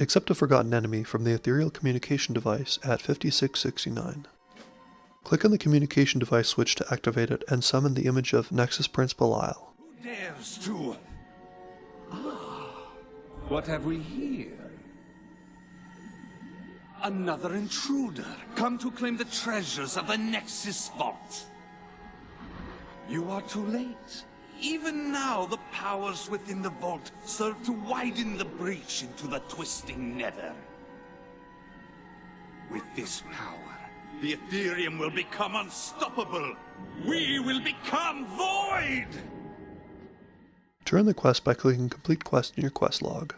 Accept a forgotten enemy from the ethereal communication device at 5669. Click on the communication device switch to activate it and summon the image of Nexus Prince Bilaal. Who dares to... Ah, what have we here? Another intruder, come to claim the treasures of the Nexus Vault. You are too late. Even now, the powers within the vault serve to widen the breach into the twisting nether. With this power, the Ethereum will become unstoppable. We will become void! Turn the quest by clicking Complete Quest in your quest log.